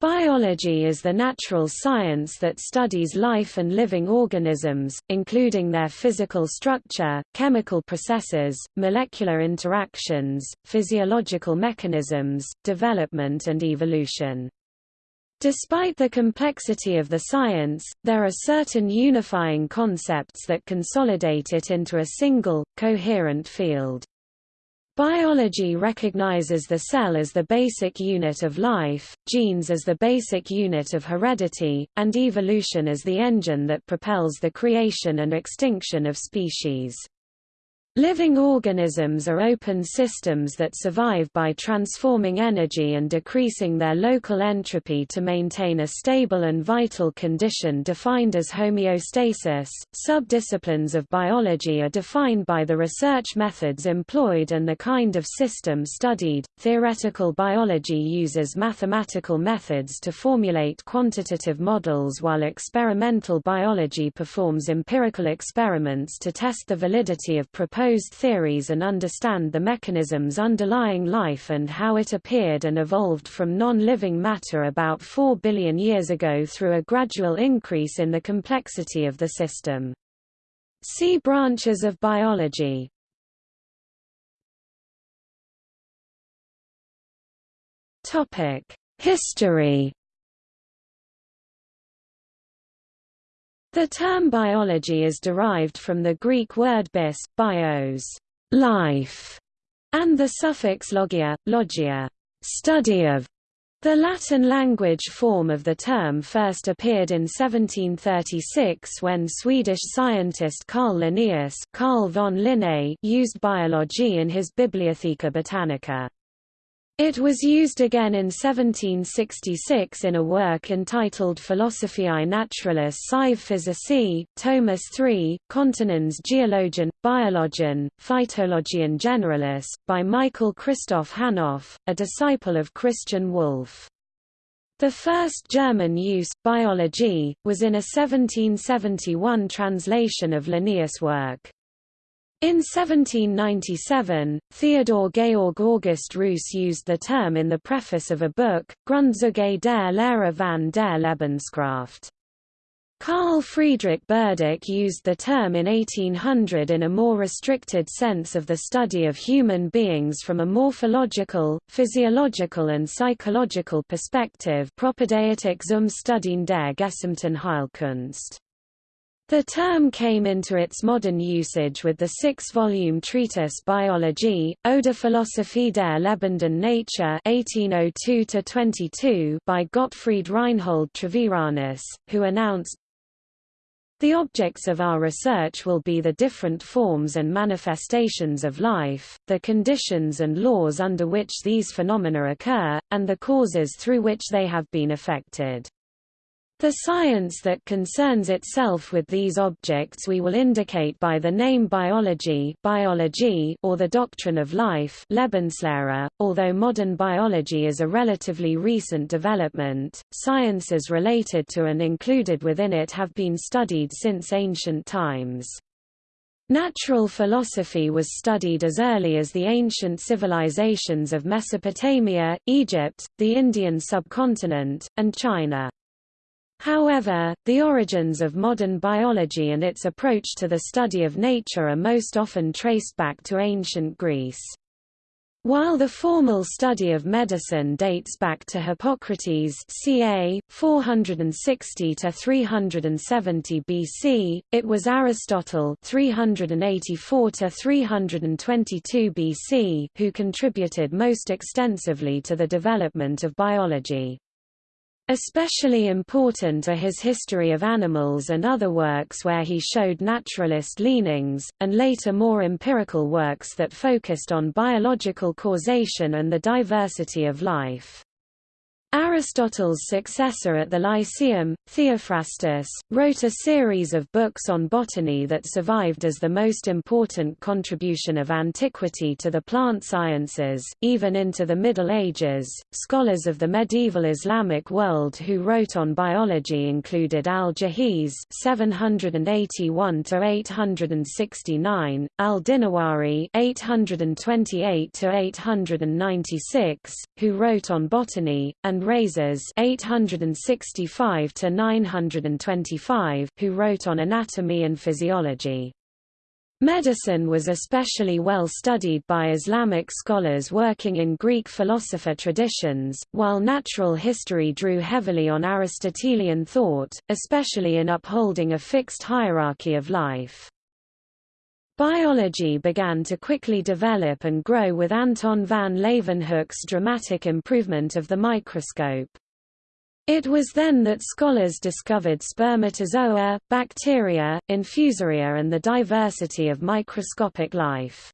Biology is the natural science that studies life and living organisms, including their physical structure, chemical processes, molecular interactions, physiological mechanisms, development and evolution. Despite the complexity of the science, there are certain unifying concepts that consolidate it into a single, coherent field. Biology recognizes the cell as the basic unit of life, genes as the basic unit of heredity, and evolution as the engine that propels the creation and extinction of species. Living organisms are open systems that survive by transforming energy and decreasing their local entropy to maintain a stable and vital condition defined as homeostasis. Subdisciplines of biology are defined by the research methods employed and the kind of system studied. Theoretical biology uses mathematical methods to formulate quantitative models while experimental biology performs empirical experiments to test the validity of proposed proposed theories and understand the mechanisms underlying life and how it appeared and evolved from non-living matter about 4 billion years ago through a gradual increase in the complexity of the system. See branches of biology. History The term biology is derived from the Greek word bis, bios, life, and the suffix logia, logia, study of. The Latin language form of the term first appeared in 1736 when Swedish scientist Carl Linnaeus Carl von Linné used biology in his Bibliotheca Botanica. It was used again in 1766 in a work entitled Philosophiae Naturalis sive Physici, Thomas III, Continens Geologian, Biologian, Phytologian Generalis, by Michael Christoph Hanov, a disciple of Christian Wolff. The first German use, biology, was in a 1771 translation of Linnaeus' work. In 1797, Theodor Georg August Roos used the term in the preface of a book, Grundzüge der Lehre van der Lebenskraft. Carl Friedrich Burdach used the term in 1800 in a more restricted sense of the study of human beings from a morphological, physiological and psychological perspective Propaedeutik zum Studien der gesamten Heilkunst. The term came into its modern usage with the six-volume treatise Biologie, Oder Philosophie der lebenden Natur 1802 by Gottfried Reinhold Treviranus, who announced, the objects of our research will be the different forms and manifestations of life, the conditions and laws under which these phenomena occur, and the causes through which they have been affected. The science that concerns itself with these objects we will indicate by the name biology, biology or the doctrine of life Lebenslehre. .Although modern biology is a relatively recent development, sciences related to and included within it have been studied since ancient times. Natural philosophy was studied as early as the ancient civilizations of Mesopotamia, Egypt, the Indian subcontinent, and China. However, the origins of modern biology and its approach to the study of nature are most often traced back to ancient Greece. While the formal study of medicine dates back to Hippocrates ca. 460 to 370 BC, it was Aristotle 384 to 322 BC who contributed most extensively to the development of biology. Especially important are his History of Animals and other works where he showed naturalist leanings, and later more empirical works that focused on biological causation and the diversity of life. Aristotle's successor at the Lyceum, Theophrastus, wrote a series of books on botany that survived as the most important contribution of antiquity to the plant sciences, even into the Middle Ages. Scholars of the medieval Islamic world who wrote on biology included Al-Jahiz (781–869), Al-Dinawari (828–896), who wrote on botany, and and Rhazes 865 to 925 who wrote on anatomy and physiology. Medicine was especially well studied by Islamic scholars working in Greek philosopher traditions, while natural history drew heavily on Aristotelian thought, especially in upholding a fixed hierarchy of life. Biology began to quickly develop and grow with Anton van Leeuwenhoek's dramatic improvement of the microscope. It was then that scholars discovered spermatozoa, bacteria, infusoria and the diversity of microscopic life.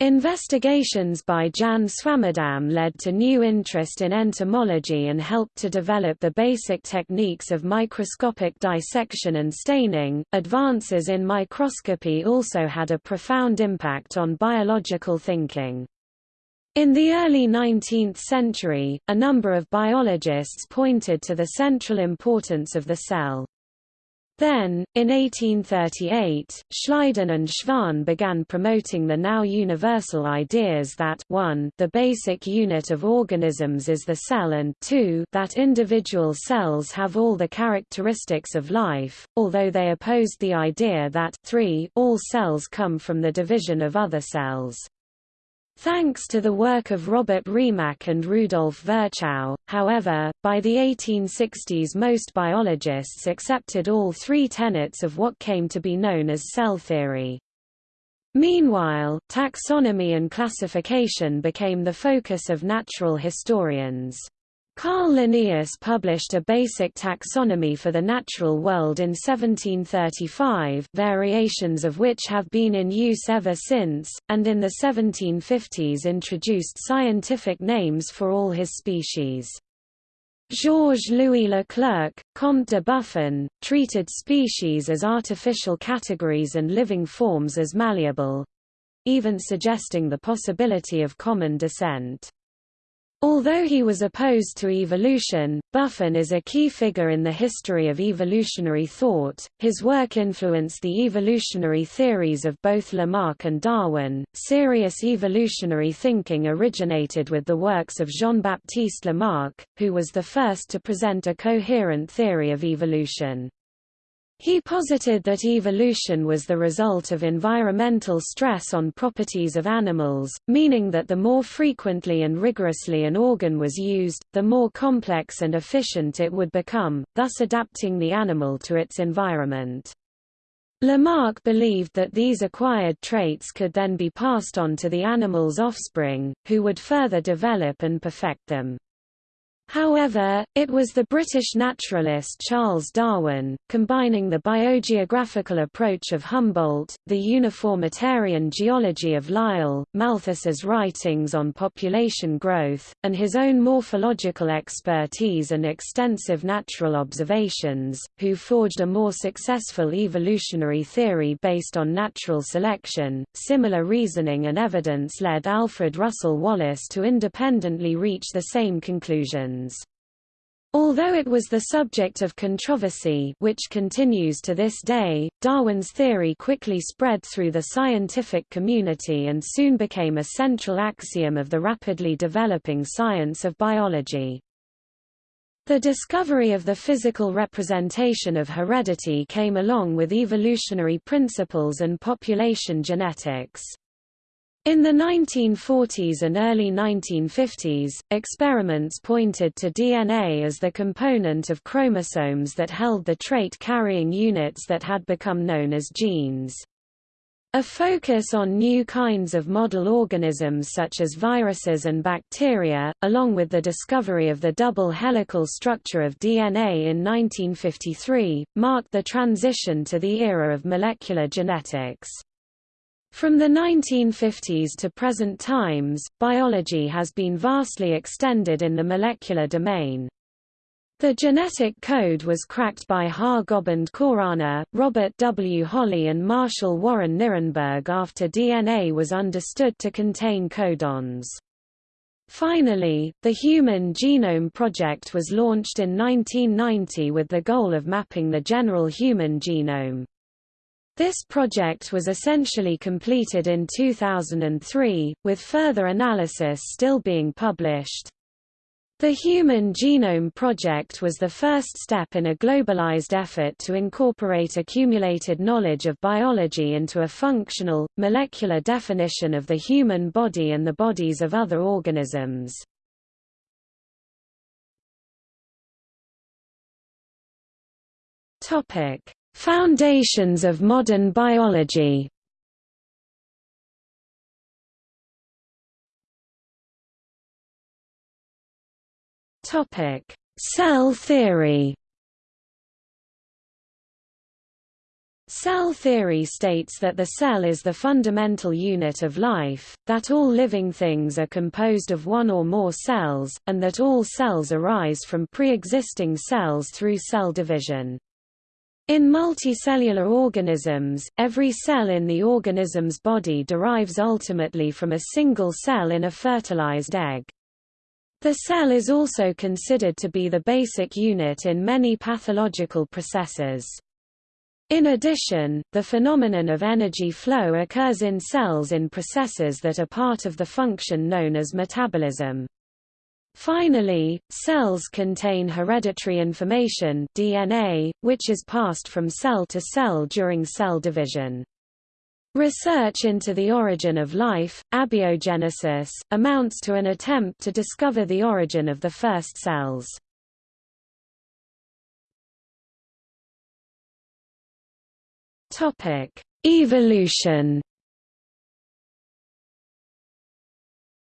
Investigations by Jan Swammerdam led to new interest in entomology and helped to develop the basic techniques of microscopic dissection and staining. Advances in microscopy also had a profound impact on biological thinking. In the early 19th century, a number of biologists pointed to the central importance of the cell. Then, in 1838, Schleiden and Schwann began promoting the now universal ideas that 1 the basic unit of organisms is the cell and 2 that individual cells have all the characteristics of life, although they opposed the idea that 3 all cells come from the division of other cells. Thanks to the work of Robert Remak and Rudolf Virchow, however, by the 1860s most biologists accepted all three tenets of what came to be known as cell theory. Meanwhile, taxonomy and classification became the focus of natural historians. Carl Linnaeus published a basic taxonomy for the natural world in 1735 variations of which have been in use ever since, and in the 1750s introduced scientific names for all his species. Georges-Louis Leclerc, Comte de Buffon, treated species as artificial categories and living forms as malleable—even suggesting the possibility of common descent. Although he was opposed to evolution, Buffon is a key figure in the history of evolutionary thought. His work influenced the evolutionary theories of both Lamarck and Darwin. Serious evolutionary thinking originated with the works of Jean Baptiste Lamarck, who was the first to present a coherent theory of evolution. He posited that evolution was the result of environmental stress on properties of animals, meaning that the more frequently and rigorously an organ was used, the more complex and efficient it would become, thus adapting the animal to its environment. Lamarck believed that these acquired traits could then be passed on to the animal's offspring, who would further develop and perfect them. However, it was the British naturalist Charles Darwin, combining the biogeographical approach of Humboldt, the uniformitarian geology of Lyell, Malthus's writings on population growth, and his own morphological expertise and extensive natural observations, who forged a more successful evolutionary theory based on natural selection. Similar reasoning and evidence led Alfred Russel Wallace to independently reach the same conclusion. Although it was the subject of controversy which continues to this day, Darwin's theory quickly spread through the scientific community and soon became a central axiom of the rapidly developing science of biology. The discovery of the physical representation of heredity came along with evolutionary principles and population genetics. In the 1940s and early 1950s, experiments pointed to DNA as the component of chromosomes that held the trait-carrying units that had become known as genes. A focus on new kinds of model organisms such as viruses and bacteria, along with the discovery of the double helical structure of DNA in 1953, marked the transition to the era of molecular genetics. From the 1950s to present times, biology has been vastly extended in the molecular domain. The genetic code was cracked by Har Gobind Khorana, Robert W. Holley and Marshall Warren Nirenberg after DNA was understood to contain codons. Finally, the Human Genome Project was launched in 1990 with the goal of mapping the general human genome. This project was essentially completed in 2003, with further analysis still being published. The Human Genome Project was the first step in a globalized effort to incorporate accumulated knowledge of biology into a functional, molecular definition of the human body and the bodies of other organisms. Foundations of modern biology Topic: Cell theory. Cell theory states that the cell is the fundamental unit of life, that all living things are composed of one or more cells, and that all cells arise from pre-existing cells through cell division. In multicellular organisms, every cell in the organism's body derives ultimately from a single cell in a fertilized egg. The cell is also considered to be the basic unit in many pathological processes. In addition, the phenomenon of energy flow occurs in cells in processes that are part of the function known as metabolism. Finally, cells contain hereditary information DNA, which is passed from cell to cell during cell division. Research into the origin of life, abiogenesis, amounts to an attempt to discover the origin of the first cells. Evolution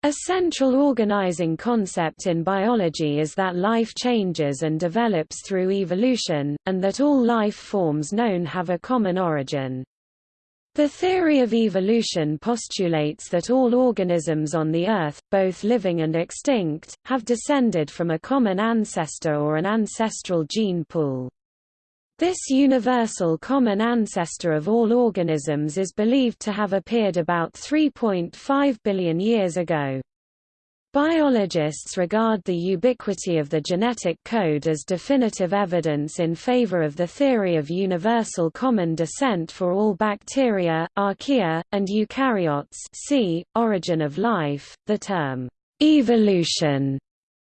A central organizing concept in biology is that life changes and develops through evolution, and that all life forms known have a common origin. The theory of evolution postulates that all organisms on the Earth, both living and extinct, have descended from a common ancestor or an ancestral gene pool. This universal common ancestor of all organisms is believed to have appeared about 3.5 billion years ago. Biologists regard the ubiquity of the genetic code as definitive evidence in favor of the theory of universal common descent for all bacteria, archaea, and eukaryotes see, Origin of life. The term, evolution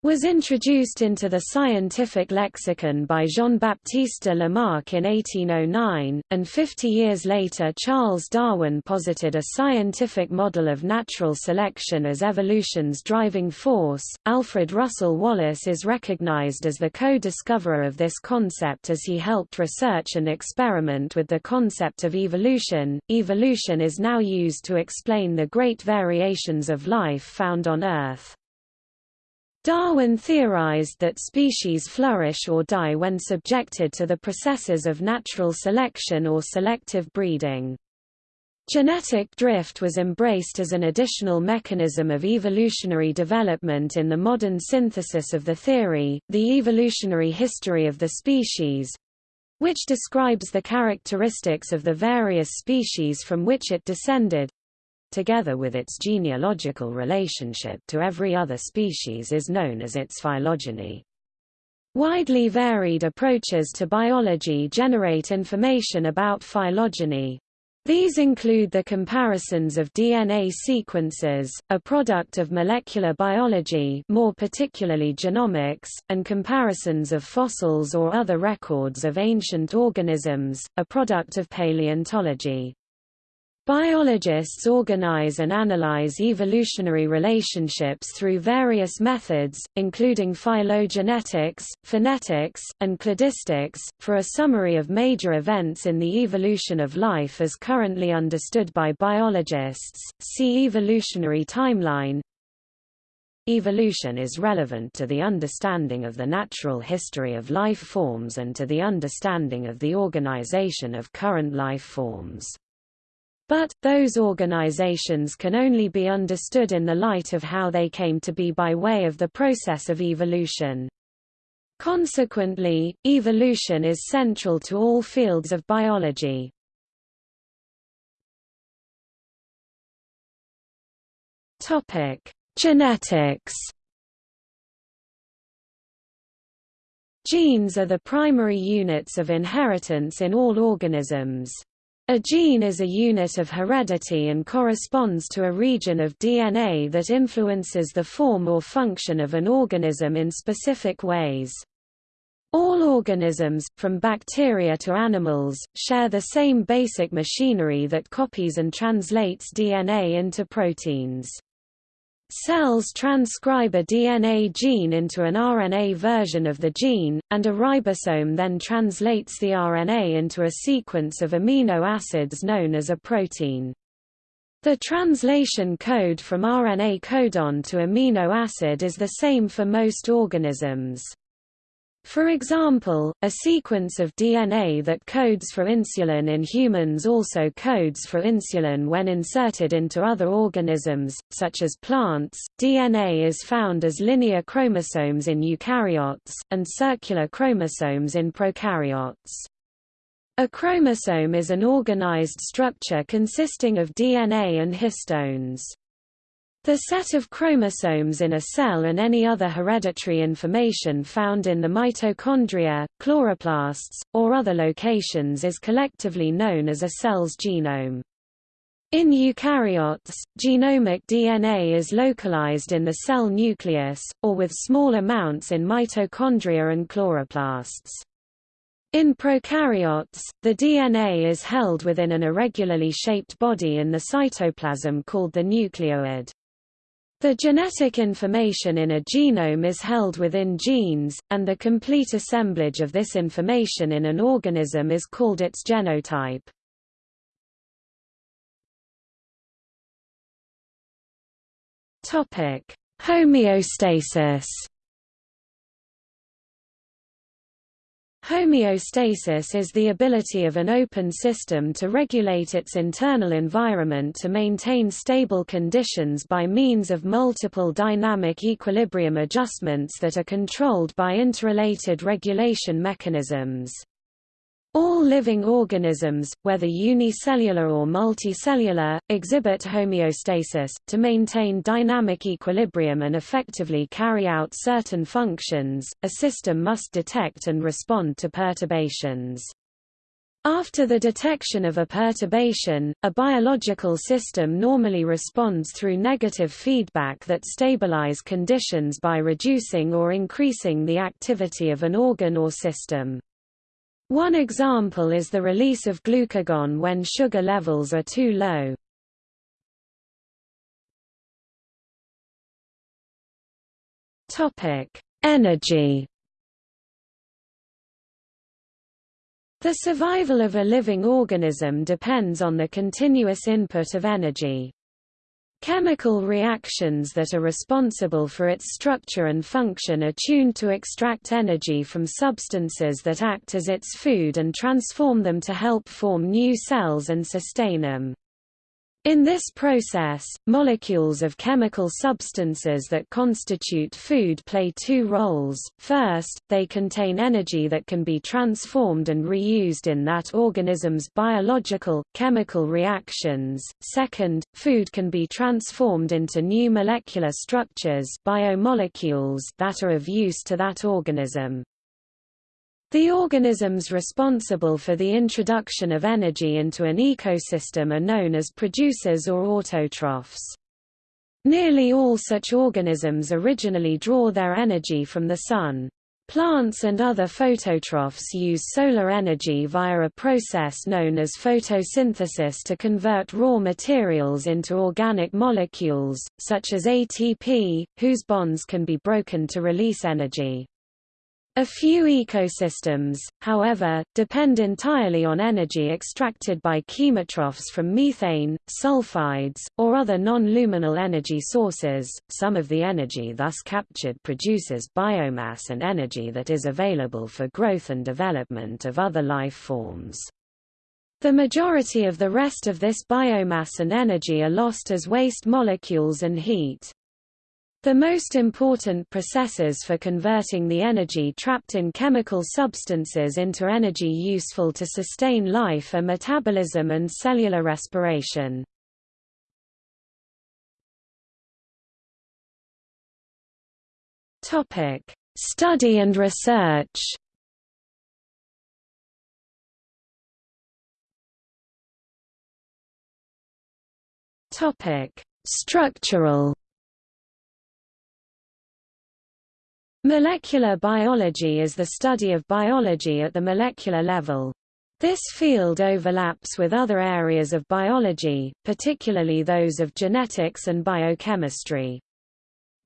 was introduced into the scientific lexicon by Jean-Baptiste Lamarck in 1809, and 50 years later Charles Darwin posited a scientific model of natural selection as evolution's driving force. Alfred Russel Wallace is recognized as the co-discoverer of this concept as he helped research and experiment with the concept of evolution. Evolution is now used to explain the great variations of life found on Earth. Darwin theorized that species flourish or die when subjected to the processes of natural selection or selective breeding. Genetic drift was embraced as an additional mechanism of evolutionary development in the modern synthesis of the theory, the evolutionary history of the species, which describes the characteristics of the various species from which it descended, together with its genealogical relationship to every other species is known as its phylogeny. Widely varied approaches to biology generate information about phylogeny. These include the comparisons of DNA sequences, a product of molecular biology more particularly genomics, and comparisons of fossils or other records of ancient organisms, a product of paleontology. Biologists organize and analyze evolutionary relationships through various methods, including phylogenetics, phenetics, and cladistics. For a summary of major events in the evolution of life as currently understood by biologists, see evolutionary timeline. Evolution is relevant to the understanding of the natural history of life forms and to the understanding of the organization of current life forms. But, those organizations can only be understood in the light of how they came to be by way of the process of evolution. Consequently, evolution is central to all fields of biology. Genetics Genes are the primary units of inheritance in all organisms. A gene is a unit of heredity and corresponds to a region of DNA that influences the form or function of an organism in specific ways. All organisms, from bacteria to animals, share the same basic machinery that copies and translates DNA into proteins. Cells transcribe a DNA gene into an RNA version of the gene, and a ribosome then translates the RNA into a sequence of amino acids known as a protein. The translation code from RNA codon to amino acid is the same for most organisms. For example, a sequence of DNA that codes for insulin in humans also codes for insulin when inserted into other organisms, such as plants. DNA is found as linear chromosomes in eukaryotes, and circular chromosomes in prokaryotes. A chromosome is an organized structure consisting of DNA and histones. The set of chromosomes in a cell and any other hereditary information found in the mitochondria, chloroplasts, or other locations is collectively known as a cell's genome. In eukaryotes, genomic DNA is localized in the cell nucleus, or with small amounts in mitochondria and chloroplasts. In prokaryotes, the DNA is held within an irregularly shaped body in the cytoplasm called the nucleoid. The genetic information in a genome is held within genes, and the complete assemblage of this information in an organism is called its genotype. Homeostasis Homeostasis is the ability of an open system to regulate its internal environment to maintain stable conditions by means of multiple dynamic equilibrium adjustments that are controlled by interrelated regulation mechanisms. All living organisms, whether unicellular or multicellular, exhibit homeostasis, to maintain dynamic equilibrium and effectively carry out certain functions, a system must detect and respond to perturbations. After the detection of a perturbation, a biological system normally responds through negative feedback that stabilize conditions by reducing or increasing the activity of an organ or system. One example is the release of glucagon when sugar levels are too low. Topic: Energy. The survival of a living organism depends on the continuous input of energy. Chemical reactions that are responsible for its structure and function are tuned to extract energy from substances that act as its food and transform them to help form new cells and sustain them. In this process, molecules of chemical substances that constitute food play two roles. First, they contain energy that can be transformed and reused in that organism's biological, chemical reactions. Second, food can be transformed into new molecular structures biomolecules that are of use to that organism. The organisms responsible for the introduction of energy into an ecosystem are known as producers or autotrophs. Nearly all such organisms originally draw their energy from the sun. Plants and other phototrophs use solar energy via a process known as photosynthesis to convert raw materials into organic molecules, such as ATP, whose bonds can be broken to release energy. A few ecosystems, however, depend entirely on energy extracted by chemotrophs from methane, sulfides, or other non-luminal energy sources. Some of the energy thus captured produces biomass and energy that is available for growth and development of other life forms. The majority of the rest of this biomass and energy are lost as waste molecules and heat. The most important processes for converting the energy trapped in chemical substances into energy useful to sustain life are metabolism and cellular respiration. Study and research Topic: Structural Molecular biology is the study of biology at the molecular level. This field overlaps with other areas of biology, particularly those of genetics and biochemistry.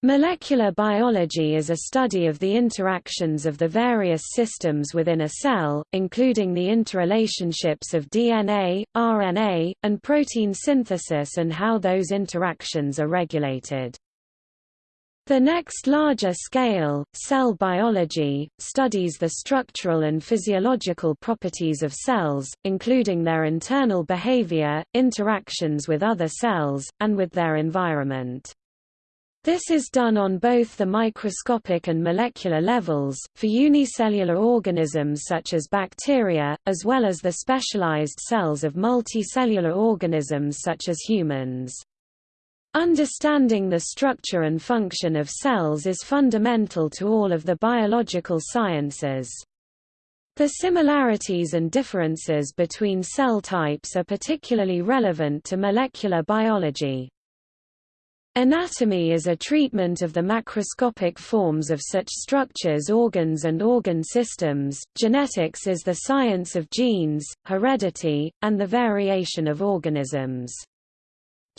Molecular biology is a study of the interactions of the various systems within a cell, including the interrelationships of DNA, RNA, and protein synthesis and how those interactions are regulated. The next larger scale, cell biology, studies the structural and physiological properties of cells, including their internal behavior, interactions with other cells, and with their environment. This is done on both the microscopic and molecular levels, for unicellular organisms such as bacteria, as well as the specialized cells of multicellular organisms such as humans. Understanding the structure and function of cells is fundamental to all of the biological sciences. The similarities and differences between cell types are particularly relevant to molecular biology. Anatomy is a treatment of the macroscopic forms of such structures organs and organ systems, genetics is the science of genes, heredity, and the variation of organisms.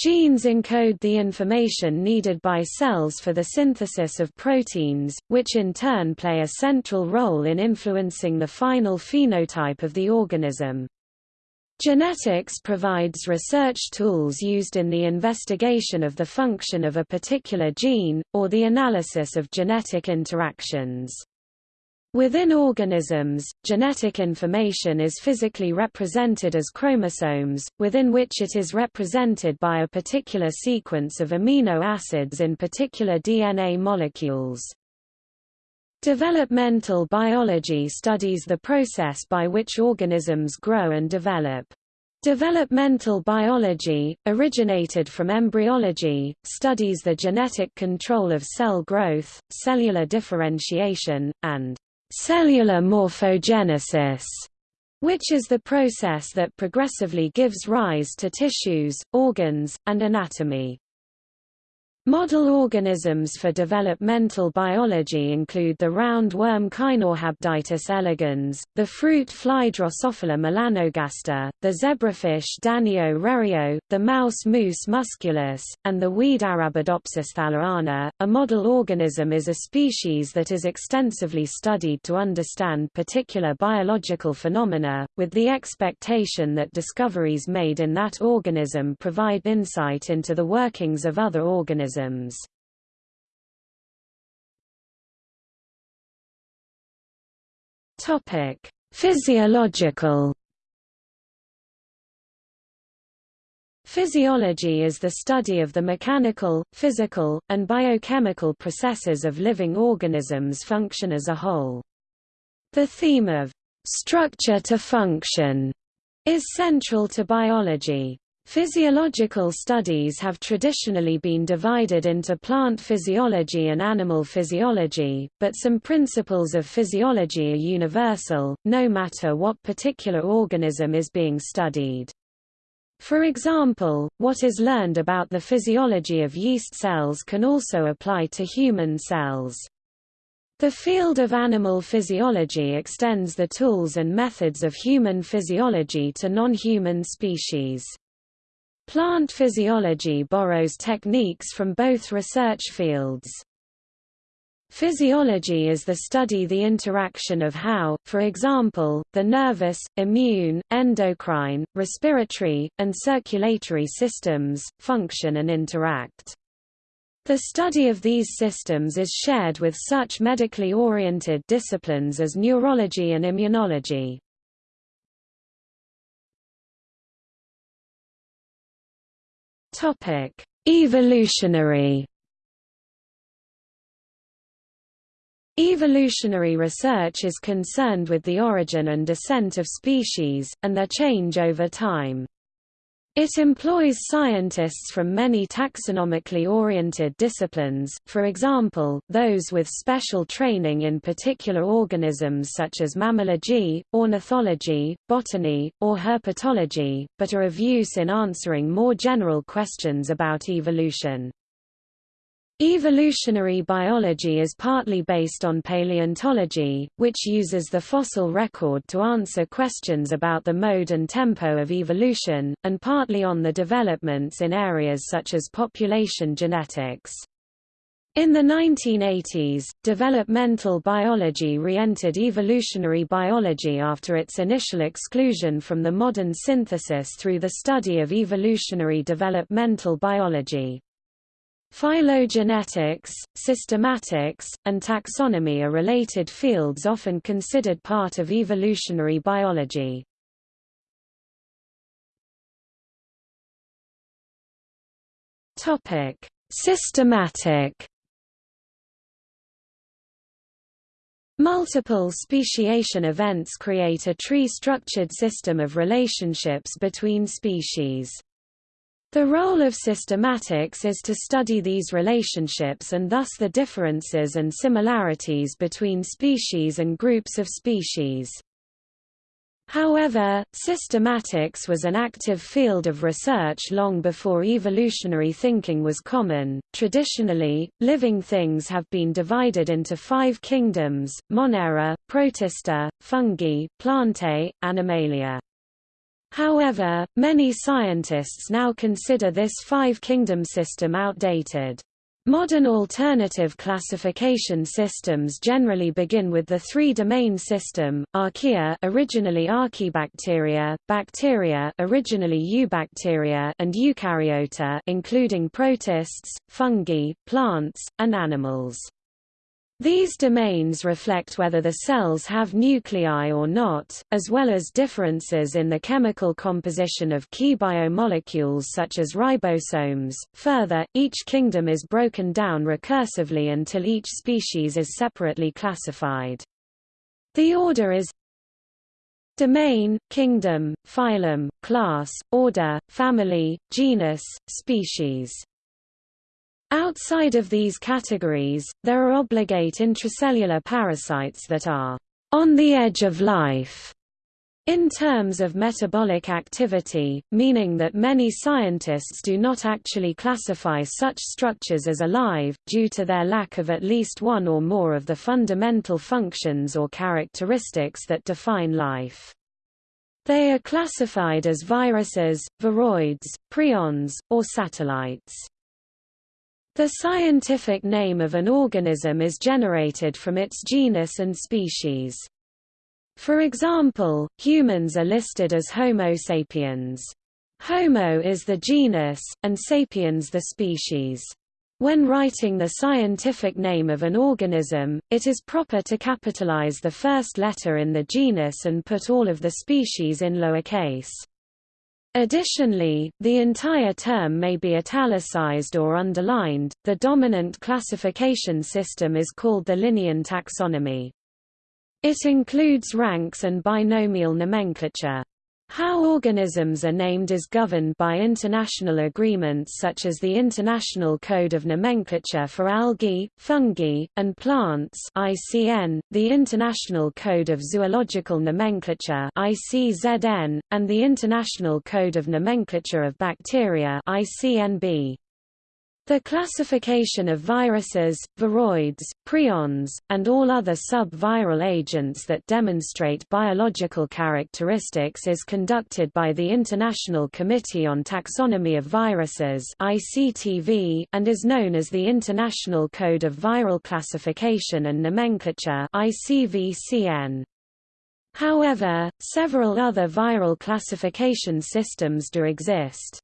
Genes encode the information needed by cells for the synthesis of proteins, which in turn play a central role in influencing the final phenotype of the organism. Genetics provides research tools used in the investigation of the function of a particular gene, or the analysis of genetic interactions. Within organisms, genetic information is physically represented as chromosomes, within which it is represented by a particular sequence of amino acids in particular DNA molecules. Developmental biology studies the process by which organisms grow and develop. Developmental biology, originated from embryology, studies the genetic control of cell growth, cellular differentiation, and cellular morphogenesis, which is the process that progressively gives rise to tissues, organs, and anatomy. Model organisms for developmental biology include the roundworm Caenorhabditis elegans, the fruit fly Drosophila melanogaster, the zebrafish Danio rerio, the mouse Mus musculus, and the weed Arabidopsis thaliana. A model organism is a species that is extensively studied to understand particular biological phenomena, with the expectation that discoveries made in that organism provide insight into the workings of other organisms organisms. Topic: Physiological Physiology is the study of the mechanical, physical, and biochemical processes of living organisms' function as a whole. The theme of structure to function is central to biology. Physiological studies have traditionally been divided into plant physiology and animal physiology, but some principles of physiology are universal, no matter what particular organism is being studied. For example, what is learned about the physiology of yeast cells can also apply to human cells. The field of animal physiology extends the tools and methods of human physiology to non-human species. Plant physiology borrows techniques from both research fields. Physiology is the study the interaction of how, for example, the nervous, immune, endocrine, respiratory, and circulatory systems, function and interact. The study of these systems is shared with such medically oriented disciplines as neurology and immunology. Topic: Evolutionary Evolutionary research is concerned with the origin and descent of species, and their change over time. It employs scientists from many taxonomically oriented disciplines, for example, those with special training in particular organisms such as mammalogy, ornithology, botany, or herpetology, but are of use in answering more general questions about evolution. Evolutionary biology is partly based on paleontology, which uses the fossil record to answer questions about the mode and tempo of evolution, and partly on the developments in areas such as population genetics. In the 1980s, developmental biology re-entered evolutionary biology after its initial exclusion from the modern synthesis through the study of evolutionary developmental biology. Phylogenetics, systematics, and taxonomy are related fields often considered part of evolutionary biology. Topic: Systematic Multiple speciation events create a tree-structured system of relationships between species. The role of systematics is to study these relationships and thus the differences and similarities between species and groups of species. However, systematics was an active field of research long before evolutionary thinking was common. Traditionally, living things have been divided into five kingdoms Monera, Protista, Fungi, Plantae, Animalia. However, many scientists now consider this five-kingdom system outdated. Modern alternative classification systems generally begin with the three-domain system: archaea, originally archaebacteria, bacteria, originally eubacteria, and eukaryota, including protists, fungi, plants, and animals. These domains reflect whether the cells have nuclei or not, as well as differences in the chemical composition of key biomolecules such as ribosomes. Further, each kingdom is broken down recursively until each species is separately classified. The order is domain, kingdom, phylum, class, order, family, genus, species. Outside of these categories, there are obligate intracellular parasites that are on the edge of life in terms of metabolic activity, meaning that many scientists do not actually classify such structures as alive, due to their lack of at least one or more of the fundamental functions or characteristics that define life. They are classified as viruses, viroids, prions, or satellites. The scientific name of an organism is generated from its genus and species. For example, humans are listed as Homo sapiens. Homo is the genus, and sapiens the species. When writing the scientific name of an organism, it is proper to capitalize the first letter in the genus and put all of the species in lowercase. Additionally, the entire term may be italicized or underlined. The dominant classification system is called the Linnean taxonomy. It includes ranks and binomial nomenclature. How organisms are named is governed by international agreements such as the International Code of Nomenclature for Algae, Fungi, and Plants ICN, the International Code of Zoological Nomenclature ICZN, and the International Code of Nomenclature of Bacteria ICNB. The classification of viruses, viroids, prions, and all other sub-viral agents that demonstrate biological characteristics is conducted by the International Committee on Taxonomy of Viruses and is known as the International Code of Viral Classification and Nomenclature. However, several other viral classification systems do exist.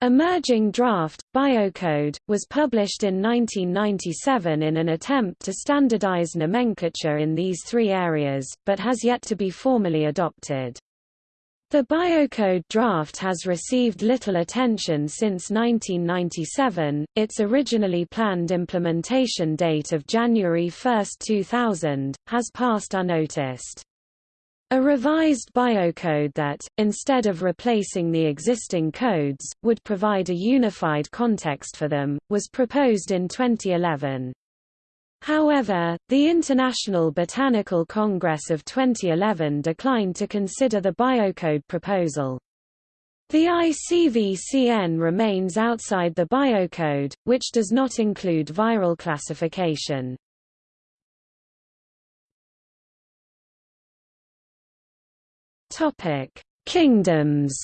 Emerging Draft, Biocode, was published in 1997 in an attempt to standardize nomenclature in these three areas, but has yet to be formally adopted. The Biocode draft has received little attention since 1997, its originally planned implementation date of January 1, 2000, has passed unnoticed. A revised biocode that, instead of replacing the existing codes, would provide a unified context for them, was proposed in 2011. However, the International Botanical Congress of 2011 declined to consider the biocode proposal. The ICVCN remains outside the biocode, which does not include viral classification. Topic: Kingdoms.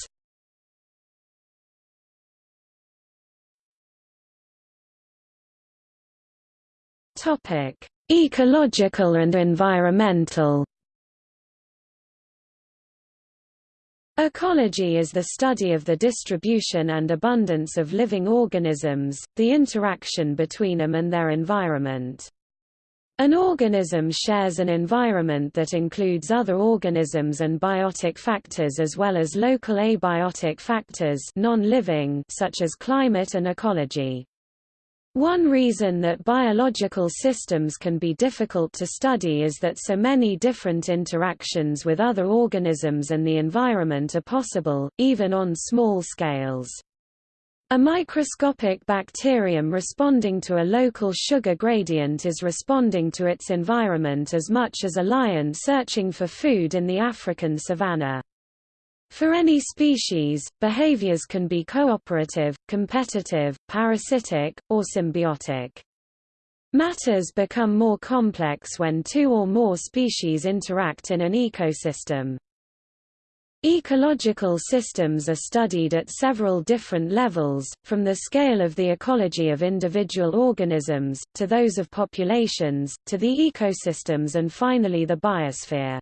Topic: Ecological and environmental. Ecology is the study of the distribution and abundance of living organisms, the interaction between them and their environment. An organism shares an environment that includes other organisms and biotic factors as well as local abiotic factors non-living such as climate and ecology. One reason that biological systems can be difficult to study is that so many different interactions with other organisms and the environment are possible, even on small scales. A microscopic bacterium responding to a local sugar gradient is responding to its environment as much as a lion searching for food in the African savanna. For any species, behaviors can be cooperative, competitive, parasitic, or symbiotic. Matters become more complex when two or more species interact in an ecosystem. Ecological systems are studied at several different levels, from the scale of the ecology of individual organisms, to those of populations, to the ecosystems and finally the biosphere.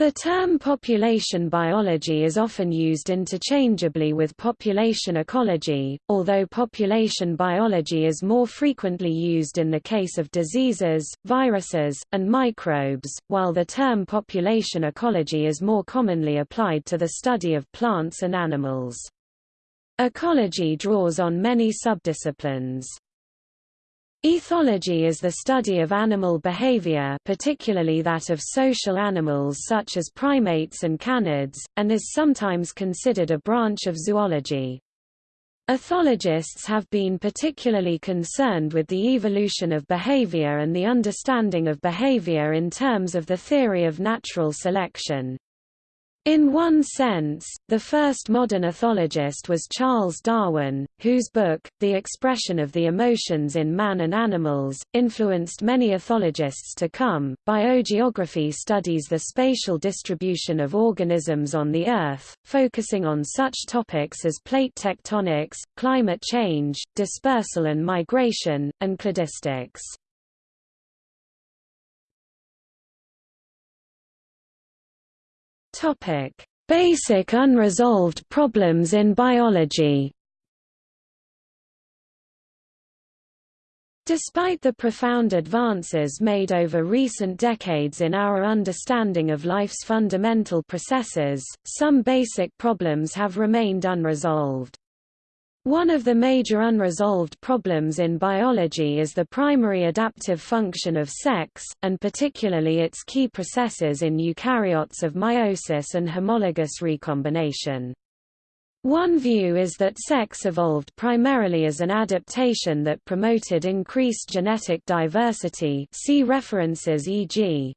The term population biology is often used interchangeably with population ecology, although population biology is more frequently used in the case of diseases, viruses, and microbes, while the term population ecology is more commonly applied to the study of plants and animals. Ecology draws on many subdisciplines. Ethology is the study of animal behavior particularly that of social animals such as primates and canids, and is sometimes considered a branch of zoology. Ethologists have been particularly concerned with the evolution of behavior and the understanding of behavior in terms of the theory of natural selection. In one sense, the first modern ethologist was Charles Darwin, whose book, The Expression of the Emotions in Man and Animals, influenced many ethologists to come. Biogeography studies the spatial distribution of organisms on the Earth, focusing on such topics as plate tectonics, climate change, dispersal and migration, and cladistics. Topic: Basic unresolved problems in biology. Despite the profound advances made over recent decades in our understanding of life's fundamental processes, some basic problems have remained unresolved. One of the major unresolved problems in biology is the primary adaptive function of sex, and particularly its key processes in eukaryotes of meiosis and homologous recombination. One view is that sex evolved primarily as an adaptation that promoted increased genetic diversity see references e.g.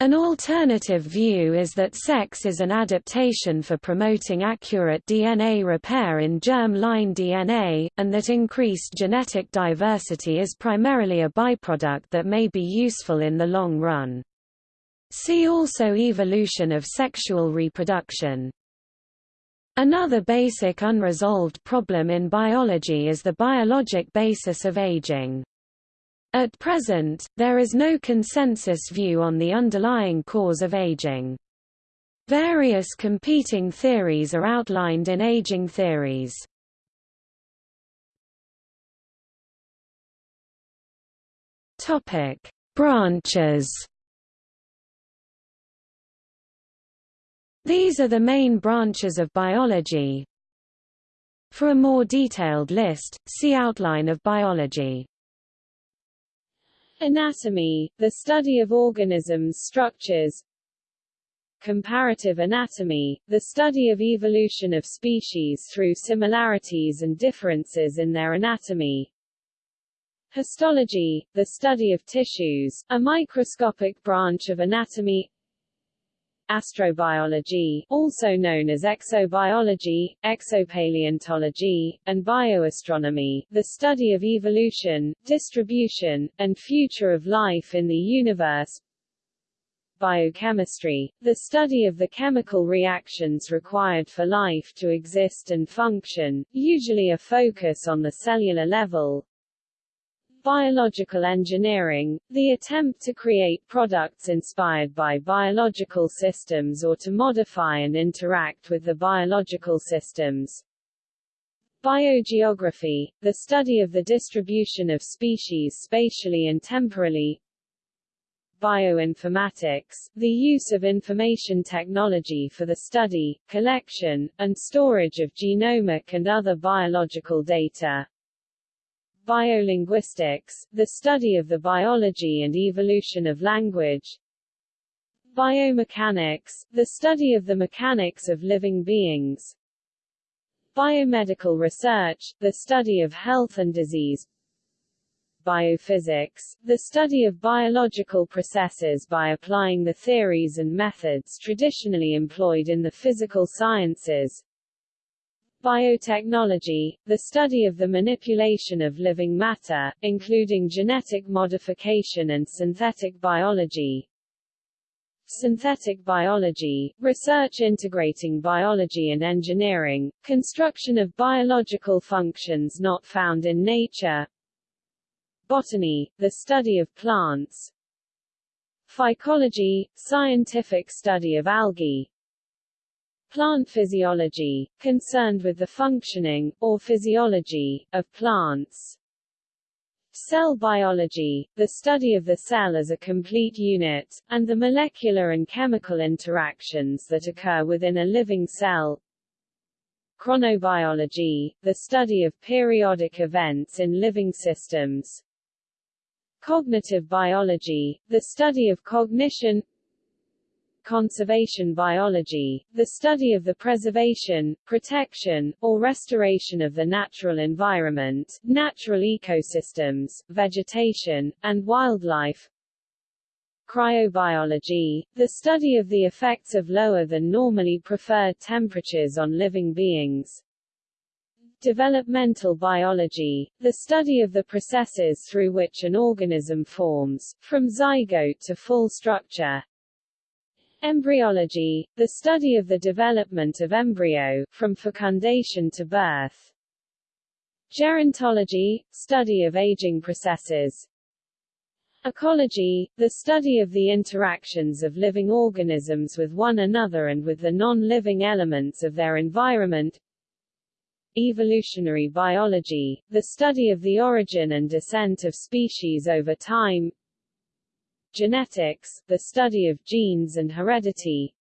An alternative view is that sex is an adaptation for promoting accurate DNA repair in germ-line DNA, and that increased genetic diversity is primarily a byproduct that may be useful in the long run. See also Evolution of sexual reproduction. Another basic unresolved problem in biology is the biologic basis of aging. At present, there is no consensus view on the underlying cause of aging. Various competing theories are outlined in aging theories. Topic: Branches. These are the main branches of biology. For a more detailed list, see Outline of biology. Anatomy, the study of organisms' structures. Comparative anatomy, the study of evolution of species through similarities and differences in their anatomy, Histology, the study of tissues, a microscopic branch of anatomy Astrobiology, also known as exobiology, exopaleontology, and bioastronomy, the study of evolution, distribution, and future of life in the universe. Biochemistry, the study of the chemical reactions required for life to exist and function, usually a focus on the cellular level Biological engineering, the attempt to create products inspired by biological systems or to modify and interact with the biological systems. Biogeography, the study of the distribution of species spatially and temporally. Bioinformatics, the use of information technology for the study, collection, and storage of genomic and other biological data. Biolinguistics, the study of the biology and evolution of language. Biomechanics, the study of the mechanics of living beings. Biomedical research, the study of health and disease. Biophysics, the study of biological processes by applying the theories and methods traditionally employed in the physical sciences. Biotechnology, the study of the manipulation of living matter, including genetic modification and synthetic biology. Synthetic biology, research integrating biology and engineering, construction of biological functions not found in nature. Botany, the study of plants. Phycology, scientific study of algae, Plant physiology, concerned with the functioning, or physiology, of plants. Cell biology, the study of the cell as a complete unit, and the molecular and chemical interactions that occur within a living cell. Chronobiology, the study of periodic events in living systems. Cognitive biology, the study of cognition conservation biology, the study of the preservation, protection, or restoration of the natural environment, natural ecosystems, vegetation, and wildlife, Cryobiology, the study of the effects of lower than normally preferred temperatures on living beings. Developmental biology, the study of the processes through which an organism forms, from zygote to full structure. Embryology, the study of the development of embryo, from fecundation to birth. Gerontology, study of aging processes. Ecology, the study of the interactions of living organisms with one another and with the non-living elements of their environment. Evolutionary biology, the study of the origin and descent of species over time. Genetics, the study of genes and heredity.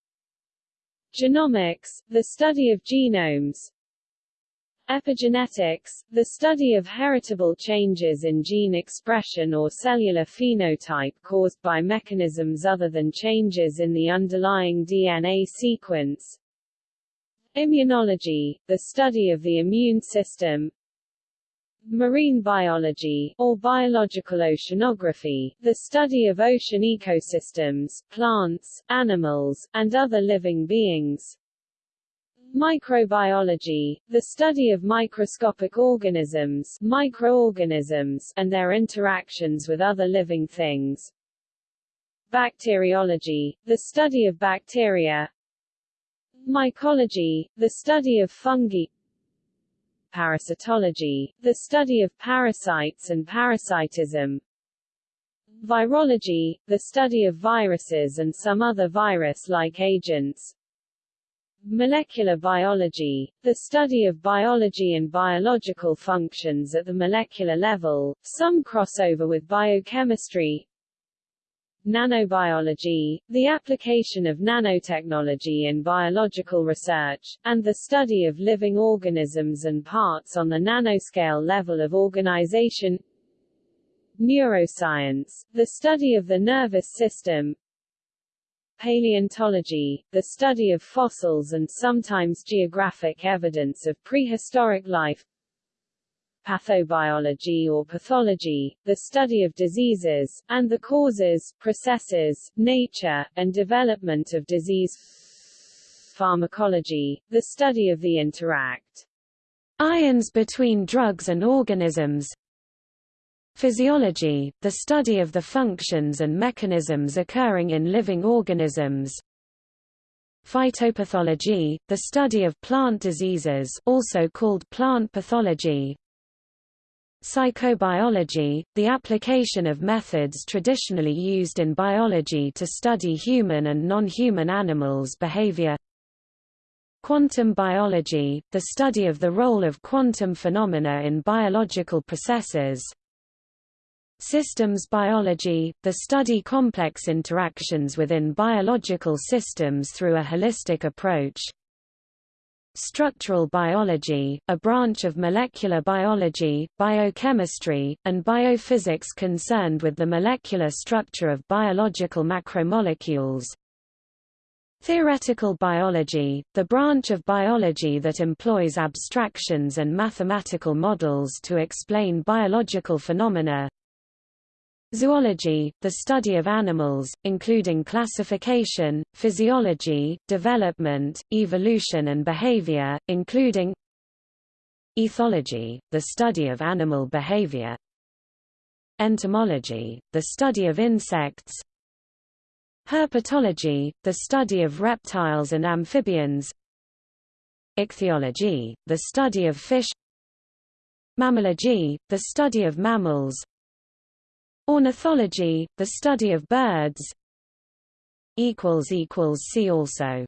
Genomics, the study of genomes. Epigenetics, the study of heritable changes in gene expression or cellular phenotype caused by mechanisms other than changes in the underlying DNA sequence. Immunology, the study of the immune system. Marine biology, or biological oceanography, the study of ocean ecosystems, plants, animals, and other living beings. Microbiology, the study of microscopic organisms, microorganisms, and their interactions with other living things. Bacteriology, the study of bacteria. Mycology, the study of fungi parasitology, the study of parasites and parasitism. Virology, the study of viruses and some other virus-like agents. Molecular biology, the study of biology and biological functions at the molecular level, some crossover with biochemistry. Nanobiology, the application of nanotechnology in biological research, and the study of living organisms and parts on the nanoscale level of organization. Neuroscience, the study of the nervous system. Paleontology, the study of fossils and sometimes geographic evidence of prehistoric life pathobiology or pathology, the study of diseases, and the causes, processes, nature, and development of disease pharmacology, the study of the interact. Ions between drugs and organisms. Physiology, the study of the functions and mechanisms occurring in living organisms. Phytopathology, the study of plant diseases also called plant pathology Psychobiology, the application of methods traditionally used in biology to study human and non-human animals' behavior. Quantum biology, the study of the role of quantum phenomena in biological processes. Systems biology, the study complex interactions within biological systems through a holistic approach Structural biology, a branch of molecular biology, biochemistry, and biophysics concerned with the molecular structure of biological macromolecules. Theoretical biology, the branch of biology that employs abstractions and mathematical models to explain biological phenomena. Zoology, the study of animals, including classification, physiology, development, evolution and behavior, including Ethology, the study of animal behavior. Entomology, the study of insects. Herpetology, the study of reptiles and amphibians. Ichthyology, the study of fish. Mammalogy, the study of mammals Ornithology, the study of birds. See also